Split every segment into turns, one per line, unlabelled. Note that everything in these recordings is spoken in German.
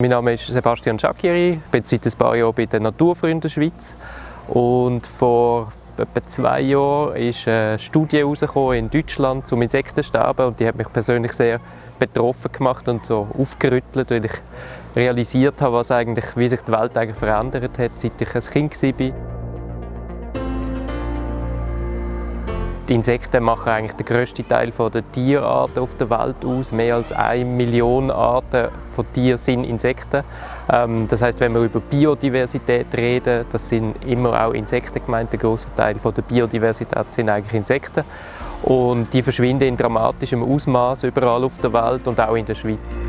Mein Name ist Sebastian Schakiri, ich bin seit ein paar Jahren bei der Naturfreunden Schweiz und vor etwa zwei Jahren ist eine Studie in Deutschland zum Insektensterben und die hat mich persönlich sehr betroffen gemacht und so aufgerüttelt, weil ich realisiert habe, was eigentlich, wie sich die Welt eigentlich verändert hat, seit ich ein Kind war. Die Insekten machen eigentlich den grössten Teil der Tierarten auf der Welt aus. Mehr als eine Million Arten von Tieren sind Insekten. Ähm, das heißt, wenn wir über Biodiversität reden, das sind immer auch Insekten gemeint. Der große Teil der Biodiversität sind eigentlich Insekten. Und die verschwinden in dramatischem Ausmaß überall auf der Welt und auch in der Schweiz.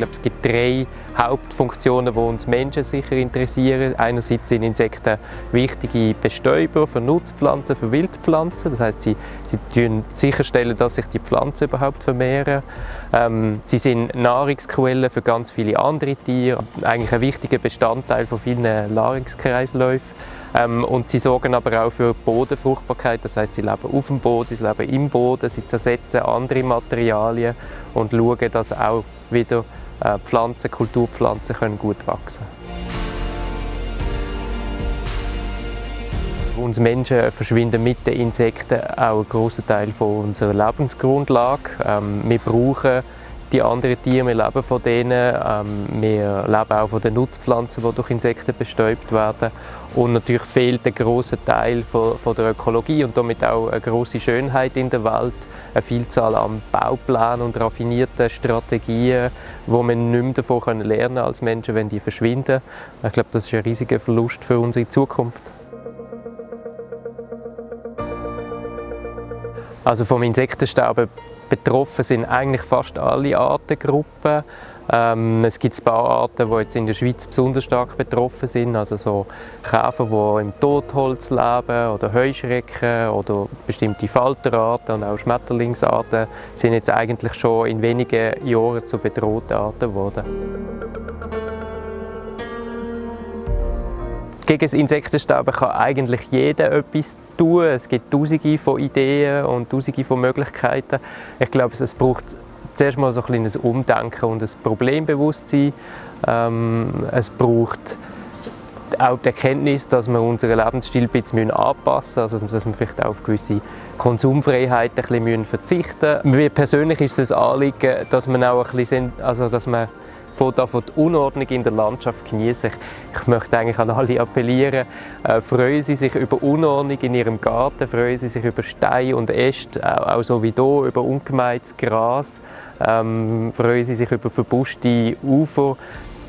Glaube, es gibt drei Hauptfunktionen, die uns Menschen sicher interessieren. Einerseits sind Insekten wichtige Bestäuber für Nutzpflanzen, für Wildpflanzen. Das heißt, sie, sie sicherstellen, dass sich die Pflanzen überhaupt vermehren. Ähm, sie sind Nahrungsquellen für ganz viele andere Tiere, eigentlich ein wichtiger Bestandteil von vielen Nahrungskreisläufen. Ähm, und sie sorgen aber auch für Bodenfruchtbarkeit, das heißt, sie leben auf dem Boden, sie leben im Boden, sie zersetzen andere Materialien und schauen, dass auch wieder Pflanzen, Kulturpflanzen können gut wachsen Uns Menschen verschwinden mit den Insekten auch ein großer Teil von unserer Lebensgrundlage. Ähm, wir brauchen die anderen Tiere, wir leben von denen, ähm, wir leben auch von den Nutzpflanzen, die durch Insekten bestäubt werden. Und natürlich fehlt ein großer Teil von, von, der Ökologie und damit auch eine große Schönheit in der Welt, eine Vielzahl an Bauplänen und raffinierten Strategien, wo man nicht mehr davon lernen können als Menschen, wenn die verschwinden. Ich glaube, das ist ein riesiger Verlust für unsere Zukunft. Also vom Insektensterben betroffen sind eigentlich fast alle Artengruppen. Ähm, es gibt ein paar Arten, die jetzt in der Schweiz besonders stark betroffen sind, also so Käfer, die im Totholz leben oder Heuschrecken oder bestimmte Falterarten und auch Schmetterlingsarten sind jetzt eigentlich schon in wenigen Jahren zu bedrohten Arten geworden. Gegen Insektensterben kann eigentlich jeder etwas tun. Es gibt tausende von Ideen und tausende von Möglichkeiten. Ich glaube, es braucht zuerst mal so ein Umdenken und ein Problembewusstsein. Ähm, es braucht auch die Erkenntnis, dass wir unseren Lebensstil ein bisschen anpassen müssen, also dass wir vielleicht auch auf gewisse Konsumfreiheit ein bisschen verzichten müssen. Mir persönlich ist es ein Anliegen, dass man auch ein bisschen, also dass man von die Unordnung in der Landschaft genießen. Ich, möchte eigentlich an alle appellieren, äh, freuen Sie sich über Unordnung in Ihrem Garten, freuen Sie sich über Steine und Äste, auch, auch so wie hier, über ungemähtes Gras, ähm, freuen Sie sich über verbuschte Ufer.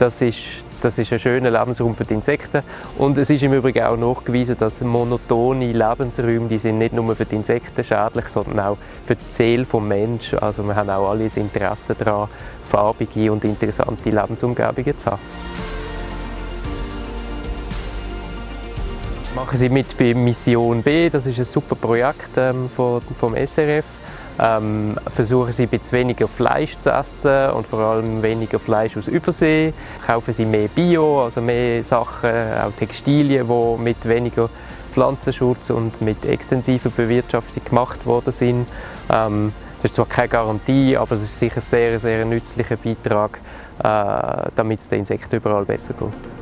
Das ist das ist ein schöner Lebensraum für die Insekten. Und es ist im Übrigen auch nachgewiesen, dass monotone Lebensräume, die sind nicht nur für die Insekten schädlich, sondern auch für die Seele des Menschen. Also wir haben auch alle ein Interesse daran, farbige und interessante Lebensumgebungen zu haben. Machen Sie mit bei Mission B, das ist ein super Projekt ähm, vom, vom SRF ähm, versuchen sie ein bisschen weniger Fleisch zu essen und vor allem weniger Fleisch aus Übersee. Kaufen sie mehr Bio, also mehr Sachen, auch Textilien, die mit weniger Pflanzenschutz und mit extensiver Bewirtschaftung gemacht worden sind. Ähm, das ist zwar keine Garantie, aber es ist sicher ein sehr, sehr nützlicher Beitrag, äh, damit es den Insekten überall besser geht.